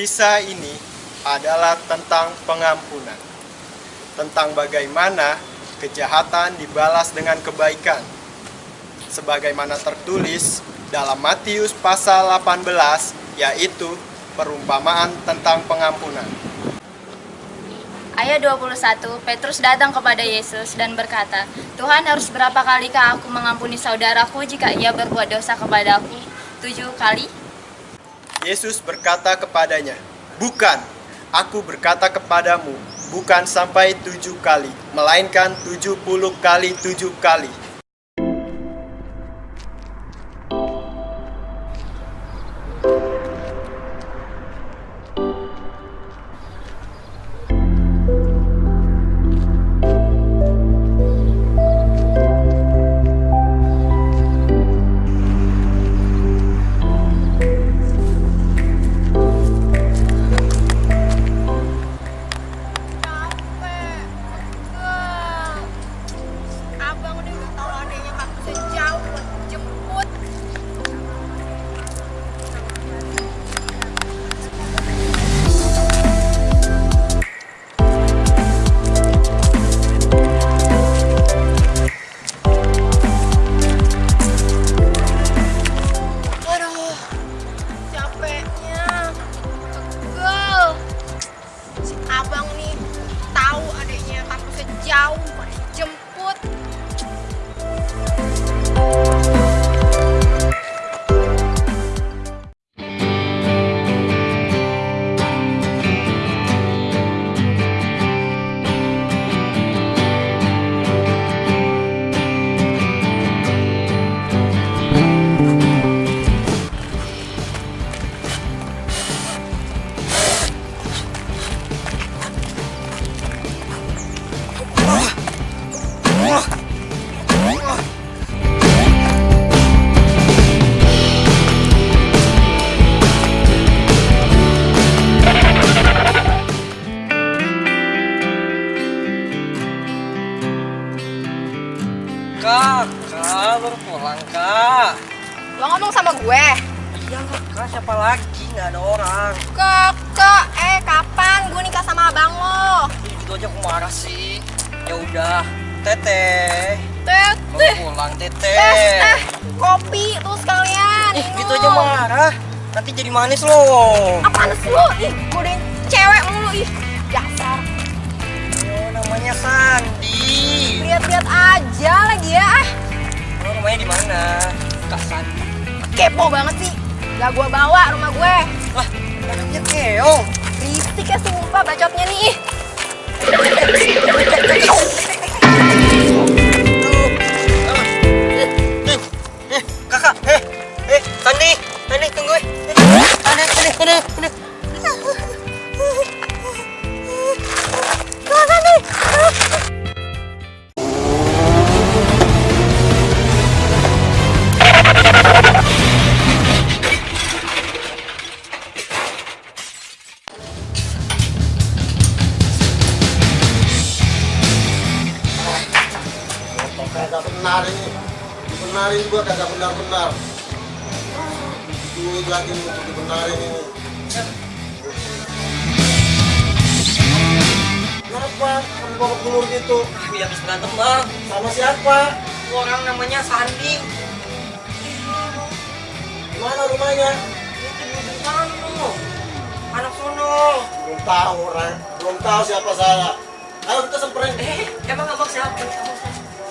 Kisah ini adalah tentang pengampunan. Tentang bagaimana kejahatan dibalas dengan kebaikan. Sebagaimana tertulis dalam Matius pasal 18 yaitu perumpamaan tentang pengampunan. Ayat 21, Petrus datang kepada Yesus dan berkata, Tuhan harus berapa kalikah aku mengampuni saudaraku jika ia berbuat dosa kepadaku? Tujuh kali? Yesus berkata kepadanya, Bukan, aku berkata kepadamu, bukan sampai tujuh kali, melainkan tujuh puluh kali tujuh kali. Kak, kak baru pulang kak. lo ngomong sama gue Iya kak, siapa lagi? Nggak ada orang. kakak eh kapan gue nikah sama abang lo Ih, Gitu aja aku marah sih. Ya udah, teteh. teh Baru pulang teh teteh. teh kopi tuh sekalian Ih, gitu aja marah. Nanti jadi manis loh. apaan sih lo ih godain cewek mulu ih dasar Oh, namanya Sandi. lihat-lihat aja lagi ya ah Oh, rumahnya di mana? Kak Sandi. kepo banget sih gak gue bawa rumah gue Lah, anaknya keong. berisik ya sumpah bacotnya nih ih. Eh, eh, kakak, eh, eh, Sandi, Sandi tunggu. eh. Ada, ada, ada, lagi nih untuk dibenarin ini kenapa kamu bawa telur gitu Kami habis berantem bang. sama siapa Orang namanya Sandi. mana rumahnya Itu di ujung sana. Anak sono. belum tahu orang belum tahu siapa saya ayo kita semperin Eh, emang abang siapa?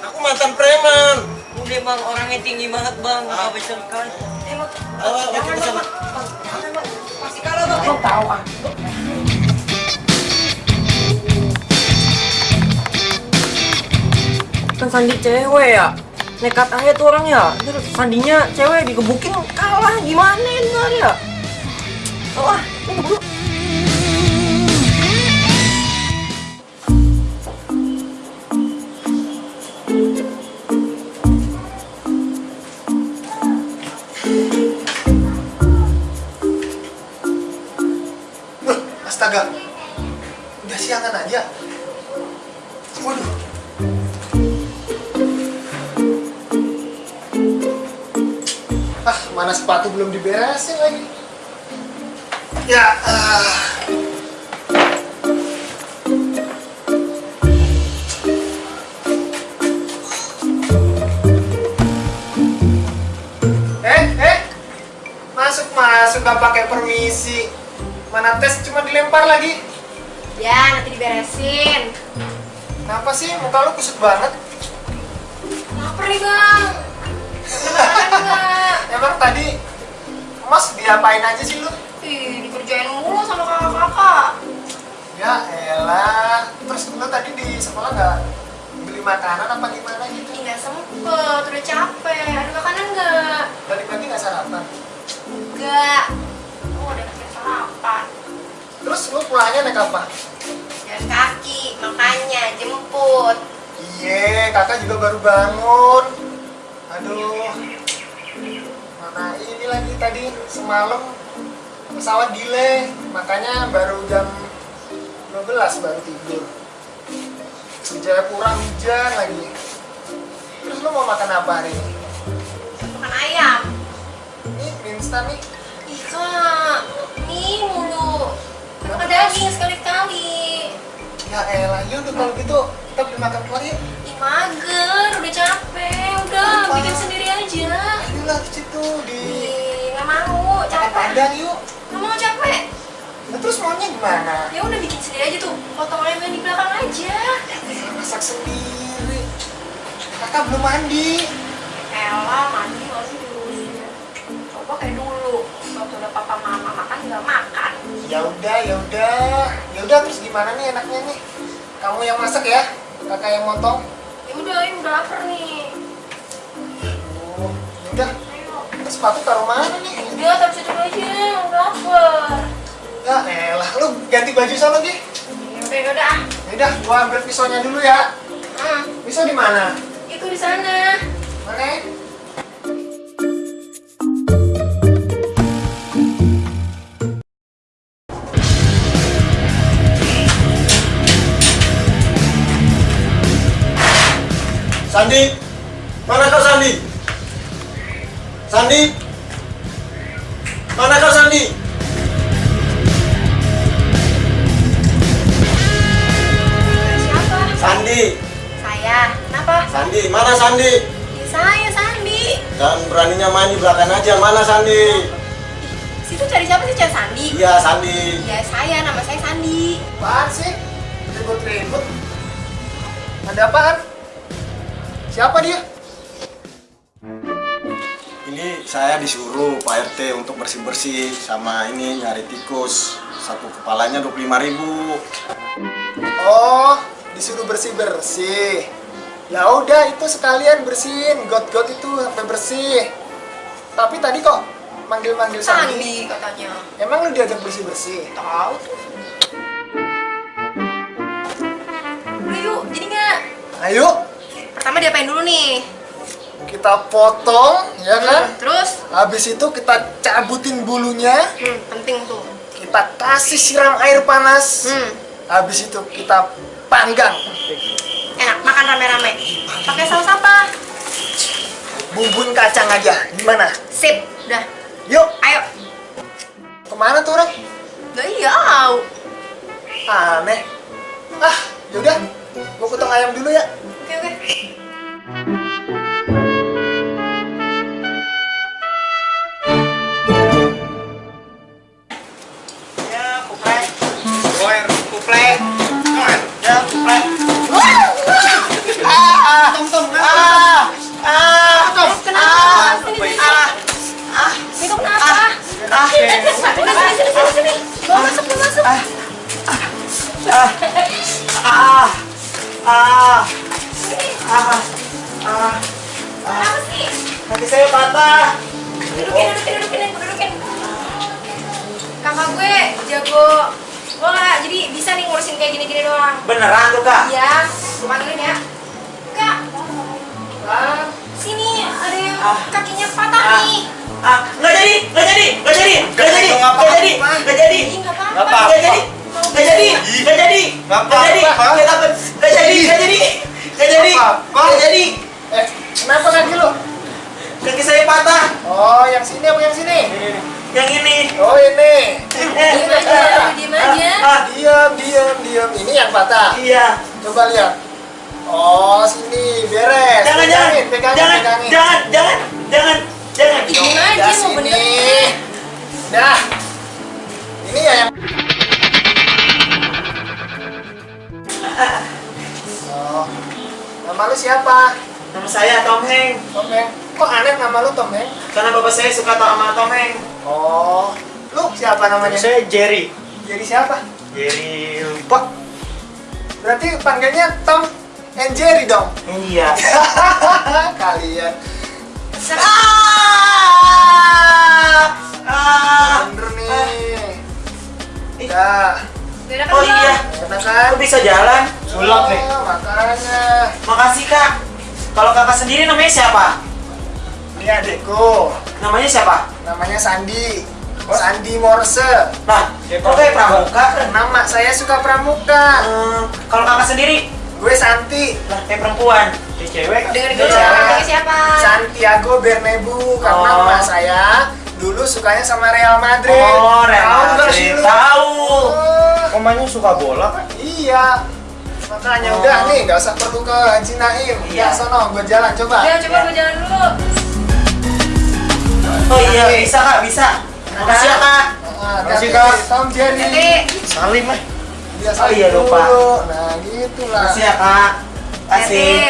Aku mantan preman Udah bang, orangnya tinggi banget bang, nggak Ah. besarkan. Kan Sandi cewek ya. Nekat aja tuh orang ya. Terus Sandinya cewek digebukin kalah gimana ntar ya? Wah, ini. Astaga. Udah siangan aja. Waduh. Ah, mana sepatu belum diberesin lagi. Ya, ah. Eh, eh. Masuk, masuk gak pakai permisi. Mana tes cuma dilempar lagi. Ya, nanti diberesin. Kenapa sih muka lu kusut banget? Lapar nih, Bang. Emang tadi Mas diapain aja sih lu? Ih, dikerjain mulu sama kakak-kakak. Ya elah. Terus lu tadi di sekolah nggak beli makanan apa gimana gitu? Nggak sempet, udah capek. Ada makanan nggak? Balik lagi nggak sarapan? Enggak. Sarapan. Terus lu pulangnya naik apa? Jalan kaki, makanya jemput. Iye, kakak juga baru bangun. Aduh. Mana ini lagi tadi semalam pesawat delay, makanya baru jam 12 baru tidur. Jayapura hujan lagi. Terus lu mau makan apa hari ini? Makan ayam. Ini mie instan nih. Kak. Nih mulu. Kan makan daging sekali-kali. Ya elah, yaudah kalau gitu kita beli makan keluar yuk. Ih, mager. Udah capek. Udah, bikin sendiri aja. Ayolah ke situ di Ih, nggak mau. Capek. padang yuk. Nggak mau capek. Nah, terus maunya gimana? Ya udah bikin sendiri aja tuh. Potong ayam yang di belakang aja. Ya, masak sendiri. Kakak belum mandi. Elah, mandi masih dulu. Coba kayak dulu. Udah papa mama makan nggak makan. Ya udah, ya udah. Ya udah terus gimana nih enaknya nih? Kamu yang masak ya? Kakak yang motong? Ya udah, ini udah lapar nih. Oh, ya udah. Sepatu taruh mana nih? Udah, taruh situ aja. Udah lapar. Ya elah, lu ganti baju sana Gi. Ya udah, ya udah. Ya udah, gua ambil pisaunya dulu ya. Hmm, Pisau di mana? itu di sana. Mana? Sandi, mana kau Sandi? Sandi, mana kau Sandi? Siapa? Sandi, Saya. Kenapa? Sandi, mana Sandi? Ya, saya, Sandi. Dan beraninya main di belakang aja, mana Sandi? Situ cari siapa sih? Cari Sandi? Iya Sandi. Ya, saya. Nama saya Sandi. Apaan sih? Ribut-ribut. Ada apaan? Siapa dia? Ini saya disuruh Pak RT untuk bersih-bersih sama ini nyari tikus. Satu kepalanya 25.000 ribu. Oh, disuruh bersih-bersih. Ya udah itu sekalian bersihin got-got itu sampai bersih. Tapi tadi kok manggil-manggil Sandi? Sandi katanya. Emang lu diajak bersih-bersih? Tahu tuh. Udah yuk, jadi nggak? Ayo, Pertama diapain dulu nih? kita potong, ya kan? Terus? Habis itu kita cabutin bulunya, Hmm, penting tuh. kita kasih siram air panas. Hmm, Habis itu kita panggang. enak. Makan rame-rame. Pakai saus apa? Bumbuin kacang aja. Gimana? Sip. Udah. Yuk, Ayo. ke mana tuh orang? Udah iya. Aneh. Ah, yaudah. Gua potong ayam dulu ya. Ah. Ah, ah, Ah, saya patah. Dudukin, dudukin, dudukin, dudukin. Kakak gue jago bola, jadi bisa nih ngurusin kayak gini-gini doang. Beneran tuh kak? Iya, gue panggilin ya. Kak, sini ada yang Ah. kakinya patah Ah. nih. Ah, nggak jadi, nggak jadi, nggak jadi, nggak jadi, Nggak jadi, nggak jadi, nggak apa-apa. nggak jadi, nggak jadi, nggak jadi, Nggak nggak jadi, nggak takut, nggak jadi, nggak jadi, nggak jadi, nggak jadi, eh, kenapa kaki lu? kaki saya patah, Oh, yang sini apa yang sini? yang ini, Oh, ini. eh, aja, diem aja. ah, Diam, diam, diam. Ini yang patah. iya, Coba lihat. Oh, sini beres. jangan, jangan, Pegangin, pegangin, jangan, pegangin. jangan, jangan, jangan, jangan, Ih, Diem aja, mau bener. sini. Dah. Ini ya yang Oh. Nama lu siapa? Nama saya Tom Heng, Tom Heng. Kok aneh nama lu Tom Heng? karena bapak saya suka tau sama Tom Heng, Oh. Lu siapa namanya? saya Jerry, Jadi siapa? Jerry lupa, Berarti panggilnya Tom and Jerry dong. iya, Kalian. ah, ah, Bener nih. Udah. Beda kan oh iya, kan? aku bisa jalan, Sulap nih. makanya. makasih kak, kalau kakak sendiri namanya siapa? Ini adekku. Namanya siapa? Namanya Sandi. Sandi Morse. Nah, kok kayak pramuka? Nama saya suka pramuka. Eh, kalau kakak sendiri, Gue Santi. lah kayak perempuan, kayak cewek. Dengerin Iya. dulu namanya siapa? Santiago Bernebu karena Oh. emak saya dulu sukanya sama Real Madrid. Oh, Real Madrid. Tahu. Oh, Omanya suka bola kan? iya. Makanya Oh. udah nih, nggak usah perlu ke Haji Naim. Iya. Ya, sono, gue jalan coba. Ya, coba gue jalan dulu. Oh iya, bisa kak, bisa. Makasih ya kak. Makasih. Kak. Tom Jerry. Jadi, Salim eh. Iya, Oh, iya, lupa. Nah, gitulah. Makasih ya kak. Kasih.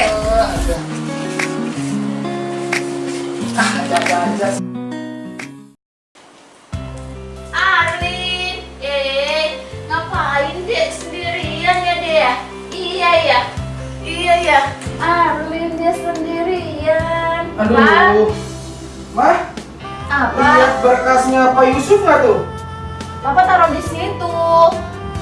Yusuf nggak tuh? Bapak taruh di situ.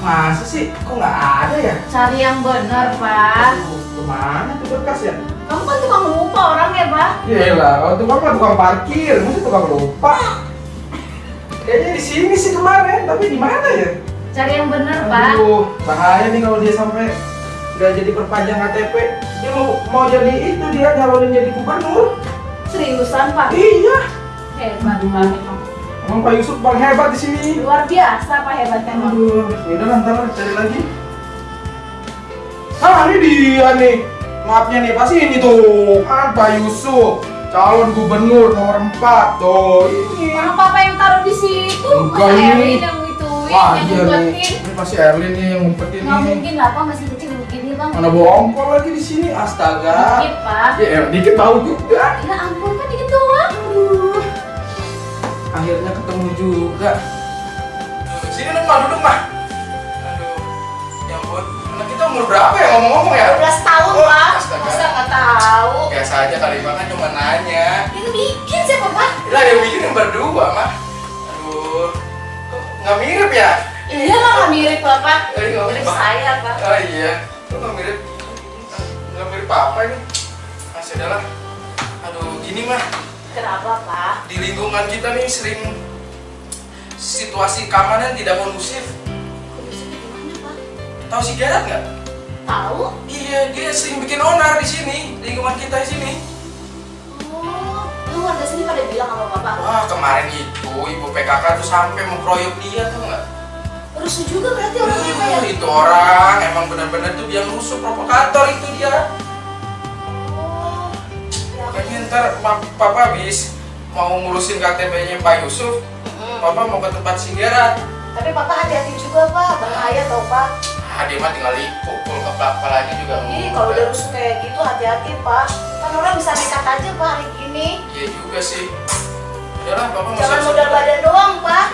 Masa sih? Kok nggak ada ya? Cari yang benar, Pak. Aduh, ke mana tuh berkas ya? Kamu kan tukang lupa orang ya, Pak? Yelah, kalau tukang mah tukang parkir, masa tukang lupa? Kayaknya di sini sih kemarin, tapi di mana ya? Cari yang benar, Pak. Aduh, bahaya nih kalau dia sampai nggak jadi perpanjang KTP. Dia mau mau jadi itu dia nyalonin jadi gubernur. Seriusan, Pak? Iya. Hebat, Pak. Emang Pak Yusuf paling hebat di sini. Luar biasa, Pak hebat memang. Aduh, ntar lah, cari lagi. Ah, ini dia nih. Maafnya nih, pasti ini tuh. Kan Pak Yusuf, calon gubernur nomor 4. Tuh, ini. Orang Papa yang taruh di situ, Enggak, ini. Yang ngituin, Wah, yang iya ngumpetin. Ini pasti Erlin nih yang ngumpetin Nggak mungkin lah, Pak masih kecil begini, Bang. Mana bongkol lagi di sini, astaga. Dikit, Pak. Ya, dikit tahu juga. Ya ampun, kan dikit doang. Akhirnya ketemu juga. Sini dong, mah, duduk, mah. Aduh, ya ampun. Anak kita umur berapa ya ngomong-ngomong ya? 12 tahun, Oh, Pak. astaga. Masa nggak tahu? Biasa aja kali, mah kan cuma nanya. Yang bikin siapa, Pak? Lah yang bikin yang berdua, mah. Aduh, kok nggak mirip ya? Iya lah, nggak mirip, Bapak. Eh, Mirip apa. saya, Pak. Oh iya, kok nggak mirip? Nggak mirip apa ini? Masih adalah. Aduh, gini mah. Kenapa, Pak? di lingkungan kita nih sering situasi keamanan tidak kondusif. Gimana, Pak? Tahu si Gerard nggak? Tahu? Iya, dia sering bikin onar di sini, lingkungan kita di sini. Oh, lu warga sini pada bilang sama Bapak. Wah, kemarin itu ibu PKK tuh sampai mengkroyok dia tuh nggak? Rusuh juga berarti orangnya, Pak ya? Hmm, itu orang emang benar-benar tuh yang rusuh provokator itu dia. Ntar pa- papa habis mau ngurusin KTP-nya Pak Yusuf, Mm. papa mau ke tempat si Gerard. Tapi Papa hati-hati juga, Pak. Bahaya tau, Pak. Ah, dia mah tinggal dipukul kepalanya juga. Ih, kalau udah rusuh kayak gitu hati-hati, Pak. Kan orang bisa nekat aja, Pak, hari gini. Iya juga sih. Udahlah, papa mau Jangan modal badan doang, Pak.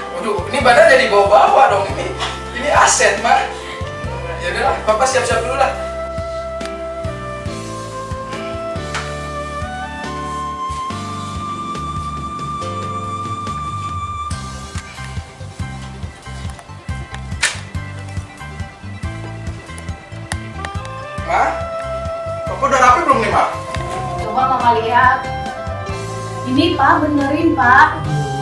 dibawa-bawa dong ini. Ini aset, Mak. Ya udahlah, Papa siap-siap dulu lah. Belum nih, Ma? Coba mama lihat. Ini pak benerin pak.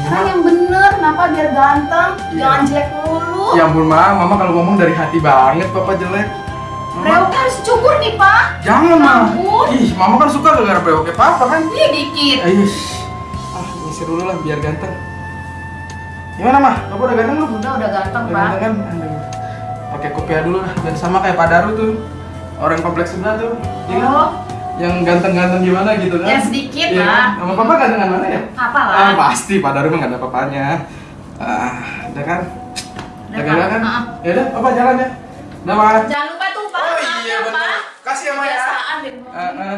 Emang yang bener, kenapa biar ganteng, jangan jelek mulu. Ya ampun, Ma. Mama kalau ngomong dari hati banget, Papa jelek. Mama, Reoknya harus cukur nih pak. jangan, Ma. Ih, Mama kan suka gara-gara brewoknya Papa kan? Iya dikit. Ayo, ah, ngisi dulu lah biar ganteng. Gimana, Ma? Papa udah ganteng belum? Udah udah ganteng Udah pak. ganteng kan? Pakai kopiah dulu lah, biar sama kayak Pak Daru tuh. Orang kompleks sebelah tuh. Iya kan? Yang ganteng-ganteng gimana gitu kan? Ya, sedikit, Iya Ma. kan? Sama Papa gantengan mana ya? apa lah? Ah, pasti Pak Daru mah gak ada apa-apanya. Ah, udah kan? Udah, ganteng Pak. kan? Ah. Ya udah, Papa jalan ya. Udah. Jangan lupa tuh pak. Oh iya ya, benar. Pak. Kasih ya, Ma ya. Kebiasaan deh. Bu. Ah,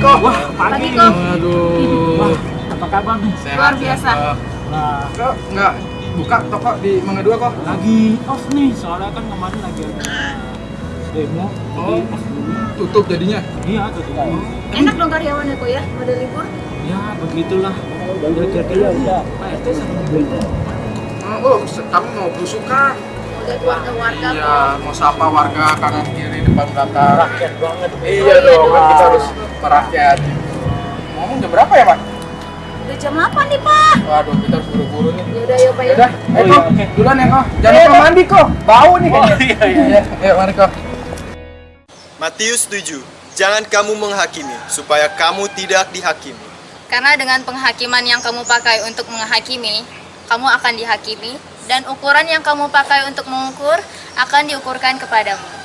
kok. Wah, Pagi kok. Aduh. Apa kabar nih? Sehat, Luar biasa. Nah, Kok nggak buka toko di Mangga Dua kok? lagi off nih, soalnya kan kemarin lagi ada demo, jadi Oh. Tutup jadinya. Iya, tuh. Enak dong karyawannya kok ya, pada libur. Ya, begitulah. Ya, kira-kira Pak RT sama. Oh, kamu mau belusukan? Udah warga-warga kok. Iya, mau sapa warga kanan kiri depan belakang. Rakyat banget. Iya dong, kan kita harus merakyat. Ngomong jam berapa ya, Pak? Udah jam 8 nih pak. Waduh, kita harus buru-buru nih. Yaudah yuk pak ya. Udah, Oh, ayo iya, kok. oke. Duluan ya kok. Jangan lupa mandi kok. Bau nih Oh, kayaknya. iya, iya. Iya, Ayo, mari kok. Matius 7. Jangan kamu menghakimi, supaya kamu tidak dihakimi. Karena dengan penghakiman yang kamu pakai untuk menghakimi, kamu akan dihakimi, dan ukuran yang kamu pakai untuk mengukur akan diukurkan kepadamu.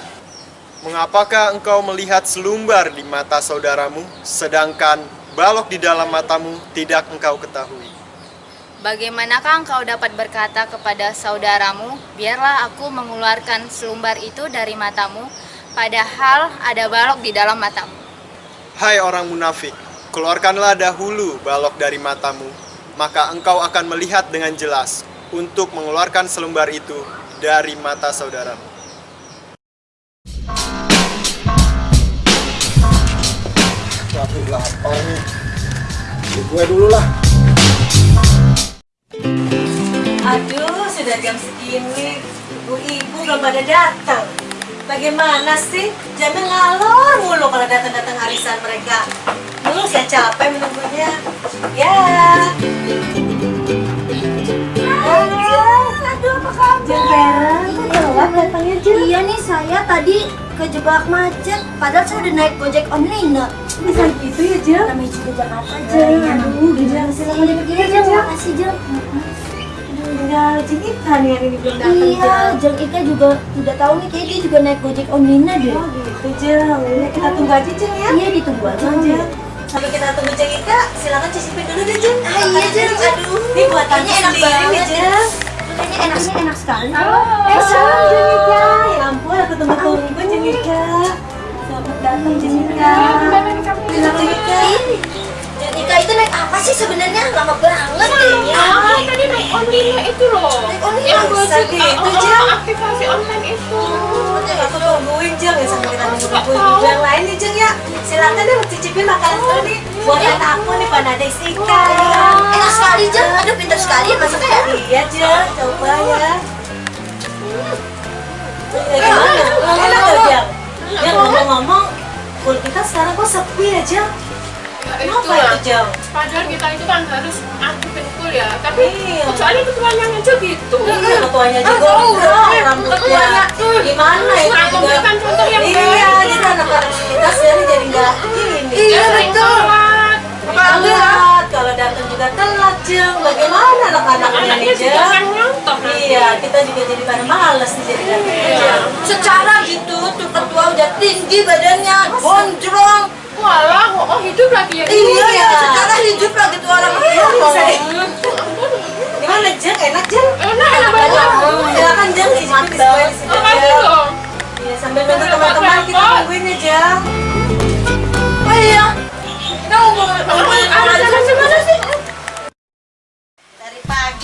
Mengapakah engkau melihat selumbar di mata saudaramu, sedangkan balok di dalam matamu tidak engkau ketahui? Bagaimanakah engkau dapat berkata kepada saudaramu, biarlah aku mengeluarkan selumbar itu dari matamu, padahal ada balok di dalam matamu. Hai orang munafik, keluarkanlah dahulu balok dari matamu, maka engkau akan melihat dengan jelas untuk mengeluarkan selumbar itu dari mata saudaramu. Gue dulu lah. Aduh, sudah jam segini. Ibu-ibu belum pada datang. Bagaimana sih? Jangan ngalor mulu kalau datang-datang arisan mereka. Dulu saya capek menunggunya. Ya. Aduh, apa kabar? Jeng telat datangnya Jeng. Iya nih saya tadi kejebak macet padahal saya udah naik gojek online nah. Bisa gitu ya, Jeng? Namanya juga Jakarta Jeng, Jeng. aduh, gimana sih Selamat namanya begini Jeng, makasih Jeng. Tinggal Jeng Ita nih yang ini belum datang, Iya, Jeng. Jeng Ika juga tidak tahu nih kayak dia juga naik gojek online deh. Oh gitu, Jeng. Ya, kita tunggu aja, Jeng ya. Iya ditunggu aja Jeng. Jeng. Sampai kita tunggu Jeng Ika, silakan cicipin dulu deh Jeng. Ah, iya, Jeng. Aduh, ini buat tante Kayaknya enak banget, Jeng. Kayaknya enaknya enak sekali. Eh, salam Jeng Ika. Ya ampun, aku tunggu-tunggu Jeng Ika. Selamat datang Jeng Ika. Selamat Jeng Ika. Jeng Ika itu naik apa sih sebenarnya? Lama banget kayaknya. Ah, tadi naik online itu loh. Naik online Yang gue suka, gitu, oh, Jeng. aktivasi online itu. Aku tungguin Jeng ya sampai kita nunggu ibu yang lain nih Jeng ya. Silakan deh cicipin makanan nih. Buat tante aku nih Panada Sika. Enak sekali Jeng. Aduh pintar sekali ya masaknya ya. Iya Jeng, coba ya. Gimana? Enak gak Jeng? Ya ngomong-ngomong, kulit kita sekarang kok sepi ya Jeng? Ya, Kenapa itu Jeng? Padahal kita itu kan harus aktifin full ya. Tapi Iya. kecuali ketuanya aja gitu. Iya, ketuanya juga udah iya, rambutnya. tuh. Gimana itu juga? memberikan contoh yang Iya, jadi anak-anak kita sekarang juga telat, Jeng. Bagaimana Anaknya juga Jeng? kan. Iya, kita juga jadi pada males nih jadi Iya. Secara gitu tuh ketua udah tinggi badannya, gondrong. Walah, oh, oh, hidup lagi ya. Iya ya, secara hidup lah gitu orang Iya, orang. deh. Gimana, Jeng? Enak, Jeng? Enak, enak Silakan Jeng, aja. Iya, sambil nonton teman-teman kita tungguin ya Jeng. Oh iya. Kita mau mana sih?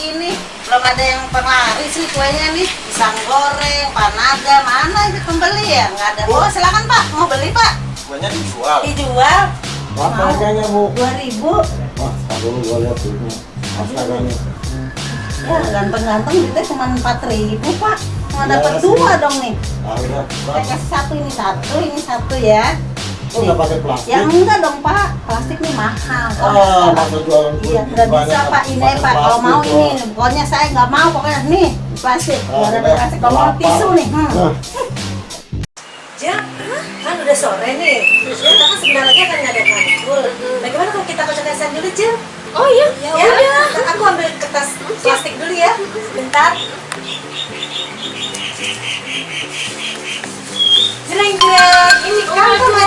Nih belum ada yang penglaris nih kuenya nih pisang goreng, panada, mana itu pembeli ya? Nggak ada. Oh silakan Pak, mau beli Pak? Kuenya dijual. Dijual Berapa harganya bu? dua ribu. Wah, dulu gua lihat duitnya. Astaganya. Ya ganteng-ganteng duitnya cuma empat ribu Pak. Mau Ya, dapat sih. dua dong nih. Saya kasih satu ini satu, ini satu ya. Oh, nggak pakai plastik? Ya enggak dong Pak, plastik Ah, jualan Iya, nggak bisa Pak ini Pak. Kalau mau ini, pokoknya saya nggak mau pokoknya nih plastik. Ah, Nggak ada plastik. Kalau mau tisu nih. Hmm. Jeng, kan udah sore nih. Kita kan sebentar lagi akan ngadain matkul. Bagaimana kalau kita kocok dulu, Jeng? Oh iya. Ya udah, aku ambil kertas plastik dulu ya. Bentar. Jreng jreng, ini kan sama.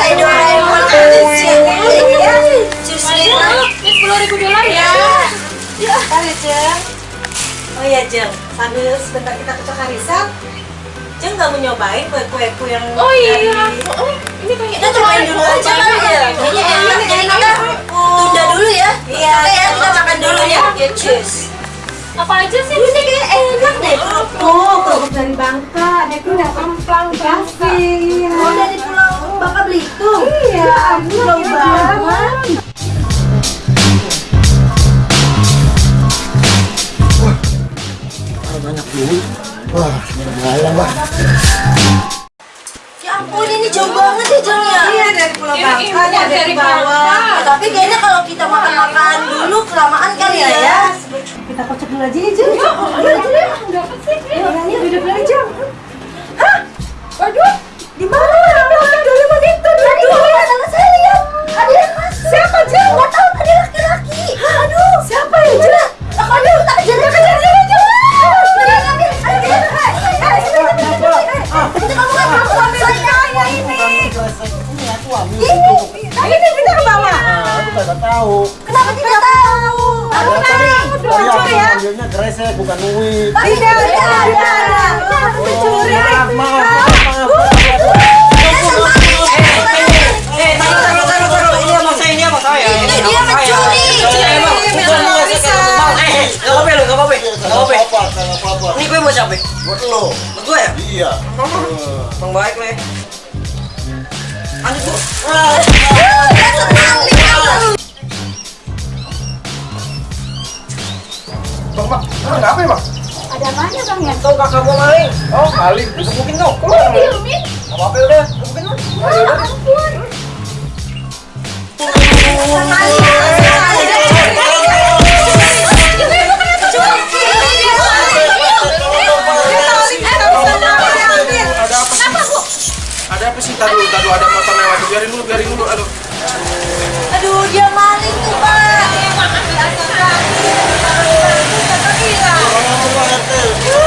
Kayak Doraemon ada sih. Ya, justru Ini sepuluh ribu dolar ya. Ya, kali Jeng. Oh iya Jeng, sambil sebentar kita kocok harisan, Jeng nggak mau nyobain kue-kueku yang Oh iya. Oh, ini kayak Kita cobain dulu aja Coba ya. ya. Ini enak, kita tunda dulu ya. Iya, ya, kita makan dulu ya. Ya, cheers. Apa aja sih? Ini kayak enak deh. Oh, kerupuk dari Bangka, ada udah kemplang kasih. Oh dari pulau Bangka Belitung. Iya, pulau banget. banyak duit. Wah, lumayan lah. Ya jauh banget ya ya. Iya, dari pulau Bangka, ada dari dari bawah. Ya, tapi kayaknya kalau kita makan-makan dulu kelamaan kali Iya ya. ya. Kita kocok dulu aja ya, Jeng. Iya, aja deh. Dapat sih. Duduk dulu, Jeng. Waduh. Di mana? Orang itu. Iya saya lihat ada yang masuk. Siapa? Nggak tahu ada laki-laki. Aduh. Siapa ya? Aduh, tak jadi kejar dia Jeng. Ayo ambil, ayo kita. Hai, hai, sini, sini, sini, sini. Hai, Itu kan ini. Ini aku ambil. Ini, Tadi nih kita ke bawah. Nah, aku tidak tahu. kenapa tidak tahu? Aku tadi, tadi aku ambilnya gresek bukan duit. Tidak, tidak. Aku mencuri. Maaf, maaf. Ini dia mencuri. Gak apa-apa gak apa-apa. Gak. Ini gue mau siapa? Buat lo. Buat gue ya? Iya. Bang baik nih. Bang, bang, bang, apa ya bang? Ada apanya bang ya? Tuh kakak gue maling. Oh, maling. Gebukin dong. Oh, filmin. Gak apa-apa udah. Gebukin dong. Udah. Ampun. Sih? Tadu, tadu ada motor lewat. Biarin dulu, biarin dulu. Aduh. Aduh, dia maling tuh, Pak.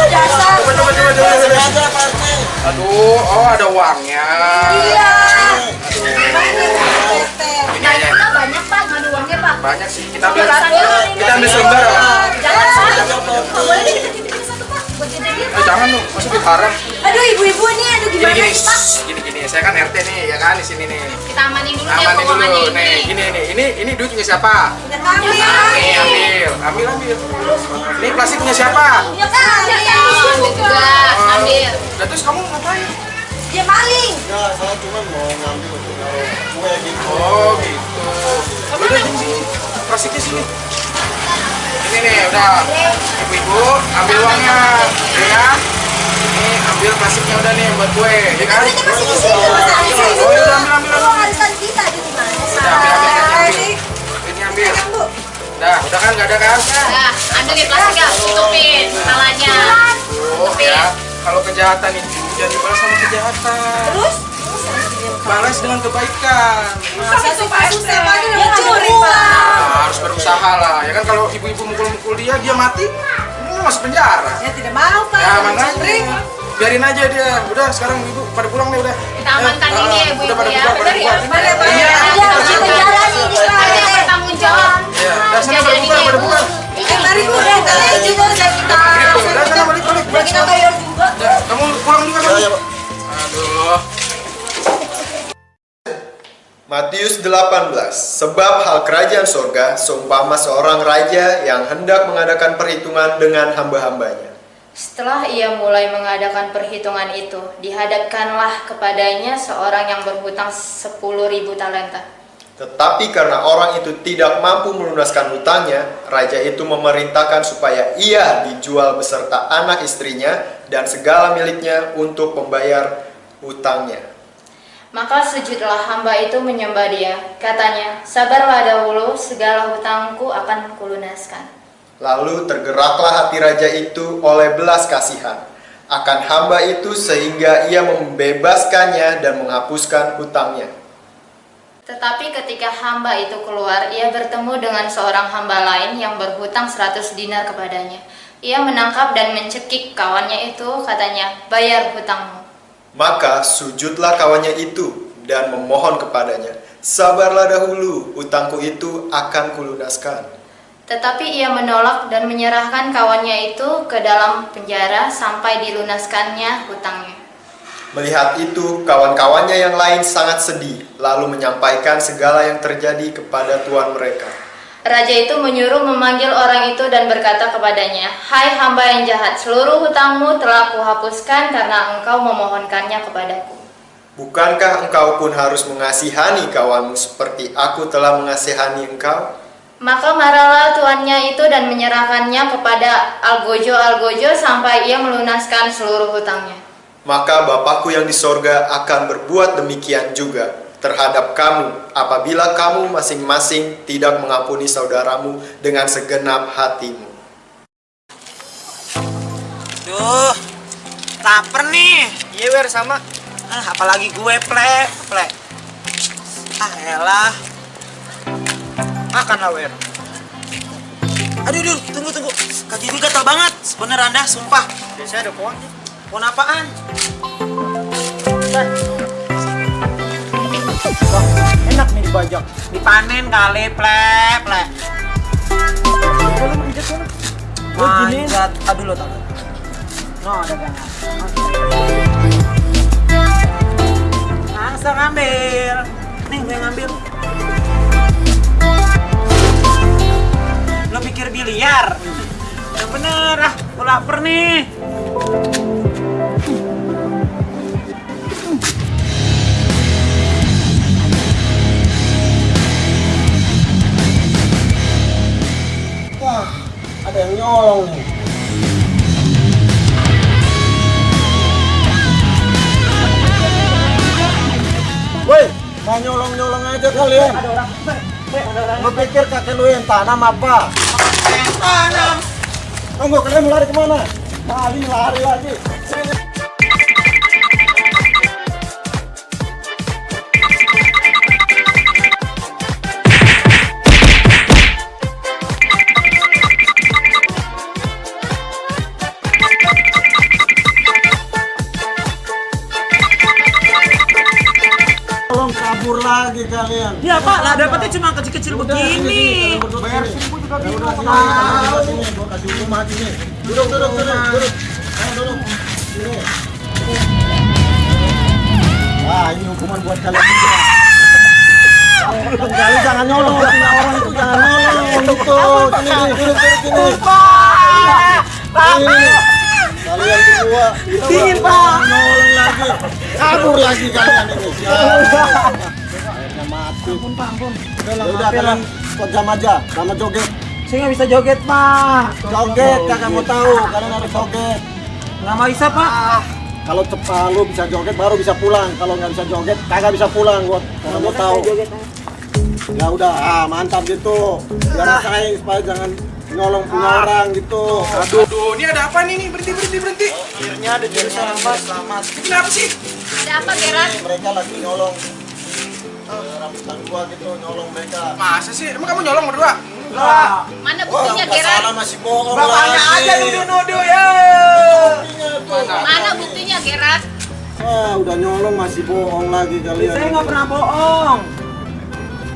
Dasar. Coba, coba, coba, coba. coba. Aduh, oh ada uangnya. Iya. Ini aja. Banyak pak, ngadu uangnya pak. Banyak sih. Kita ambil, kita ambil selembar apa? Jangan pak. Boleh Eh, jangan dong. Aduh, ibu-ibu nih, aduh gimana sih, Pak? gini. Saya kan RT nih, ya kan di sini nih. Kita amanin dulu Amanin keuangannya dulu, nih. ini. Gini, ini, ini, ini duit punya siapa? Kami. Nih, ambil, ambil, ambil. Ini plastik punya siapa? Ya kan, Ya kan, ambil juga, ambil. Nah, terus kamu ngapain? dia maling. Ya, saya cuma mau ngambil untuk kue gitu. Oh, gitu. Udah, sini, sini. Plastiknya sini. Ini nih, udah. Ibu-ibu, ambil uangnya. Ya. Ini ambil plastiknya udah nih buat kue, ya kan? Ini masih di sini, Mas. Sini. Oh, iya, ambil, ambil, Kalau ambil. arisan kita di mana? Udah, ambil, ambil, ambil. Ini ambil. Udah, udah kan, nggak ada kan? Nah, ambil nih plastiknya, tutupin kepalanya. Oh ya, kalau kejahatan itu jangan dibalas sama kejahatan. Terus? Balas dengan kebaikan. Masa sih susah Pak? Dia curi, Pak. Nah, harus berusaha lah. Ya kan kalau ibu-ibu mukul-mukul dia, dia mati, masuk penjara. Ya tidak mau, Pak. Ya makanya biarin aja dia. Udah sekarang ibu pada pulang nih udah. Kita amankan Eh, ini ya ah, ibu-ibu Udah pada ya. bubar, pada ya? bener. Iya. Di Ada yang bertanggung jawab. Ya, udah sana pada bubar, pada bubar. Eh, mari Bu, udah, kita juga udah kita. Gitu, udah sana balik balik. Udah kita saya, Pak. Aduh. Matius 18 Sebab hal kerajaan sorga seumpama seorang raja yang hendak mengadakan perhitungan dengan hamba-hambanya. Setelah ia mulai mengadakan perhitungan itu, dihadapkanlah kepadanya seorang yang berhutang 10.000 talenta. Tetapi karena orang itu tidak mampu melunaskan hutangnya, raja itu memerintahkan supaya ia dijual beserta anak istrinya dan segala miliknya untuk membayar hutangnya. Maka sujudlah hamba itu menyembah dia. Katanya, sabarlah dahulu, segala hutangku akan kulunaskan. Lalu tergeraklah hati raja itu oleh belas kasihan akan hamba itu sehingga ia membebaskannya dan menghapuskan hutangnya. Tetapi ketika hamba itu keluar, ia bertemu dengan seorang hamba lain yang berhutang 100 dinar kepadanya. Ia menangkap dan mencekik kawannya itu, katanya, bayar hutangmu. Maka sujudlah kawannya itu dan memohon kepadanya, Sabarlah dahulu, hutangku itu akan kulunaskan. Tetapi ia menolak dan menyerahkan kawannya itu ke dalam penjara sampai dilunaskannya hutangnya. Melihat itu, kawan-kawannya yang lain sangat sedih, lalu menyampaikan segala yang terjadi kepada tuan mereka. Raja itu menyuruh memanggil orang itu dan berkata kepadanya, Hai hamba yang jahat, seluruh hutangmu telah kuhapuskan karena engkau memohonkannya kepadaku. Bukankah engkau pun harus mengasihani kawanmu seperti aku telah mengasihani engkau? Maka marahlah tuannya itu dan menyerahkannya kepada Algojo-Algojo sampai ia melunaskan seluruh hutangnya. Maka Bapakku yang di sorga akan berbuat demikian juga terhadap kamu apabila kamu masing-masing tidak mengampuni saudaramu dengan segenap hatimu. Duh, lapar nih. Iya, Wer, sama. Ah, apalagi gue, ple, ple. Ah, elah. Makan lah, Wer. Aduh, aduh, tunggu, tunggu. Kaki gue gatal banget. Sebenernya Anda, sumpah. Biasanya ada pohon. Pohon apaan? Wah, enak nih dibajak. Dipanen kali, ple, ple. Kalau manjat sana. Manjat. Aduh, lo tau. No, ada gak? Langsung ambil. Nih, gue ngambil. Lo pikir biliar? Yang bener ah, gue lapar nih. Wah, ada yang nyolong nih. Woi, mau nyolong-nyolong aja kalian. Lu pikir kakek lu yang tanam apa? Tanam. Tunggu, kalian mau lari ke mana? Lari, lari lagi. Lagi kalian. Ya Pak, lah dapetnya cuma kecil-kecil begini. Bayar seribu juga bingung. Tahu. Sini, gua kasih rumah sini. Duduk, duduk, duduk, duduk. Ayo duduk. Sini. Wah, ini hukuman buat kalian juga. Kali jangan nyolong, orang itu jangan nyolong. Gitu. Sini, duduk, duduk, sini. Ini. Kalian semua. Dingin, Pak. Nyolong lagi. Kabur lagi kalian ini. Ampun, Pak, ampun. Udah, udah kalian ikut jam aja, sama joget. Saya nggak bisa joget Pak. Joget, kagak mau tahu. Kalian harus joget. Nggak mau bisa Pak. Kalau cepat lu bisa joget baru bisa pulang. Kalau nggak bisa joget, kagak bisa pulang gua. Kagak mau tahu. Ya udah, ah mantap gitu. Biar rasain supaya jangan nyolong punya orang gitu. Aduh. Aduh, ini ada apa nih? Berhenti, berhenti, berhenti. Akhirnya ada jadi selamat, selamat. Kenapa sih? Ada apa, Gerard? Mereka lagi nyolong gua gitu, nyolong mereka. Masa sih? Emang kamu nyolong berdua? Lah, Mana buktinya, nggak salah masih bohong Bapaknya aja nuduh-nuduh ya. Buktinya tuh. Mana buktinya, Gerard? Ah, udah nyolong masih bohong lagi kalian. Saya nggak pernah bohong.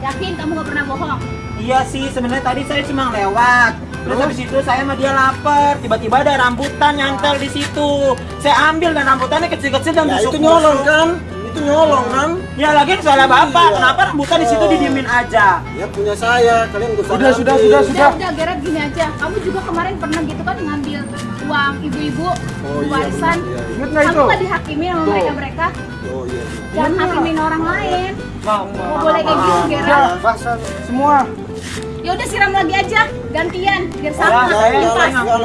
Yakin kamu gak pernah bohong? Iya sih, sebenarnya tadi saya cuma lewat. Terus habis itu saya sama dia lapar, tiba-tiba ada rambutan nyantel di situ. Saya ambil dan rambutannya kecil-kecil dan Ya busuk itu nyolong kan? Itu nyolong kan? Ya lagi salah bapak, Iya. kenapa rambutan di situ didiemin aja? Ya punya saya, kalian gak Sudah, sudah, ngambil. sudah, Udah, udah, Gerard gini aja. Kamu juga kemarin pernah gitu kan ngambil uang ibu-ibu Oh iya, warisan. iya, iya. Kamu itu? nggak dihakimi sama mereka-mereka. Oh iya. Jangan hakimin orang lain. Bang, Nggak boleh kayak gitu, Ya, Gerard. basah semua. Ya udah siram lagi aja, gantian biar Ya, sama. saya, enggak, saya enggak,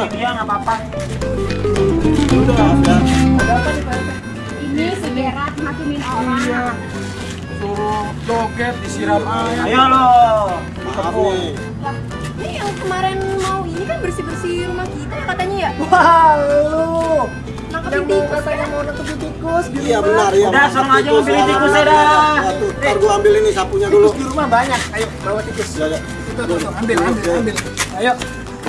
Ini si Gerard hakimin orang. Iya. Suruh joget, disiram air. Ayo lo. Maaf nih. Ini yang kemarin mau ini kan bersih-bersih rumah kita ya katanya ya. Wah, lu. Nangkepin tikus katanya ya. mau nangkepin tikus di Iya rumah. benar ya. Udah, sama aja ngambilin tikus ya, dah. Ya, ntar gua ambil ini sapunya dulu. Tikus di rumah banyak. Ayo, bawa tikus. Ya, ya. Tuh, ambil, ambil, ambil. Ayo.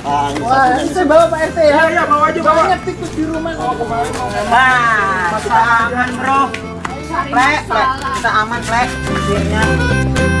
Ah, Wah, ini saya bawa Pak RT ya. Iya, iya, bawa aja, bawa. Banyak tikus di rumah. Oh, kemarin mau Nah, kita aman bro. Plek, plek. Kita aman, plek. Akhirnya.